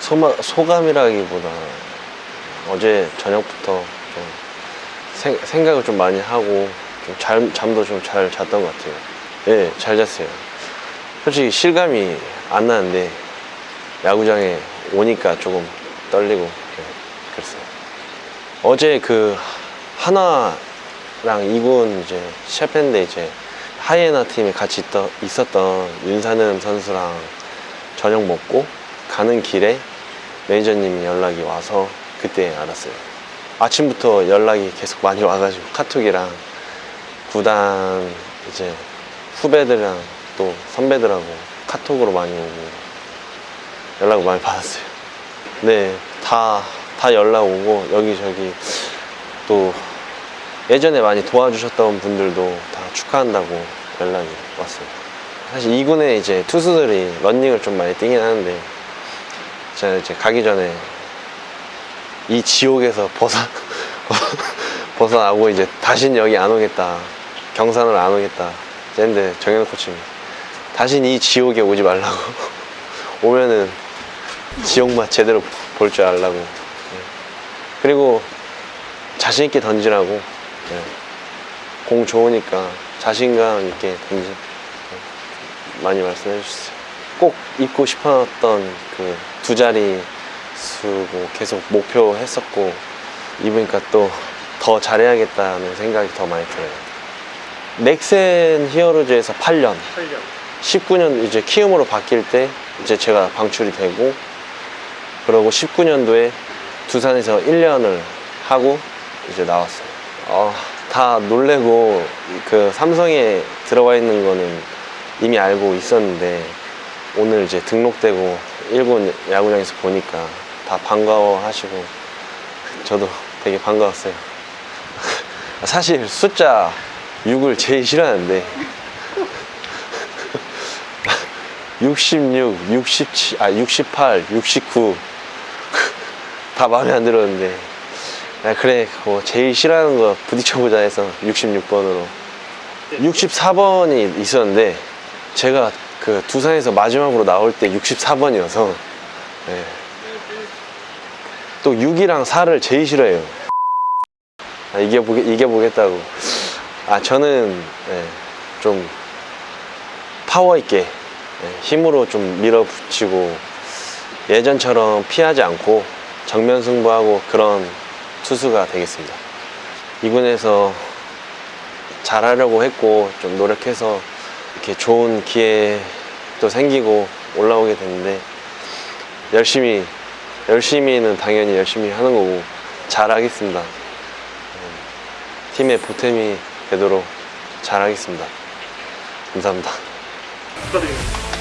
소마, 소감이라기보다 어제 저녁부터 좀 생, 생각을 좀 많이 하고 좀 잘, 잠도 좀 잘 잤던 것 같아요. 예, 잘 잤어요. 솔직히 실감이 안 나는데 야구장에 오니까 조금 떨리고 예, 그랬어요. 어제 그 하나랑 이군 이제 시합했는데 이제 하이에나 팀에 같이 있던, 있었던 윤산음 선수랑 저녁 먹고 가는 길에 매니저님이 연락이 와서 그때 알았어요. 아침부터 연락이 계속 많이 와가지고 카톡이랑 구단 이제 후배들이랑 또 선배들하고 카톡으로 많이 오고 연락을 많이 받았어요. 네, 다, 다 연락 오고 여기저기 또 예전에 많이 도와주셨던 분들도 다 축하한다고 연락이 왔어요. 사실 2군에 이제 투수들이 런닝을 좀 많이 뛰긴 하는데 제가 이제 가기 전에 이 지옥에서 벗어 벗어나고 이제 다신 여기 안 오겠다 경산으로 안 오겠다 했는데 정현 코치님 다신 이 지옥에 오지 말라고 오면은 지옥맛 제대로 볼 줄 알라고 예. 그리고 자신 있게 던지라고 예. 공 좋으니까 자신감 있게 던지 예. 많이 말씀해 주셨어요. 꼭 입고 싶었던 그 두 자리 수고 계속 목표했었고 입으니까 또 더 잘해야겠다는 생각이 더 많이 들어요. 넥센 히어로즈에서 8년. 8년. 19년 이제 키움으로 바뀔 때 이제 제가 방출이 되고 그러고 19년도에 두산에서 1년을 하고 이제 나왔어요. 어, 다 놀래고 그 삼성에 들어가 있는 거는 이미 알고 있었는데 오늘 이제 등록되고 일본 야구장에서 보니까 다 반가워하시고 저도 되게 반가웠어요. 사실 숫자 6을 제일 싫어하는데 66, 67, 아 68, 69 다 마음에 안 들었는데 야, 그래 뭐 제일 싫어하는 거 부딪혀보자 해서 66번으로 64번이 있었는데 제가 그 두산에서 마지막으로 나올 때 64번이어서 또 6이랑 4를 제일 싫어해요. 아, 이겨보겠, 이겨보겠다고. 아 저는 예, 좀 파워 있게 예, 힘으로 좀 밀어붙이고 예전처럼 피하지 않고 정면 승부하고 그런 투수가 되겠습니다. 2군에서 잘하려고 했고 좀 노력해서 이렇게 좋은 기회도 생기고 올라오게 됐는데 열심히 열심히는 당연히 열심히 하는 거고 잘하겠습니다. 음, 팀의 보탬이 되도록 잘하겠습니다. 감사합니다. 축하드립니다.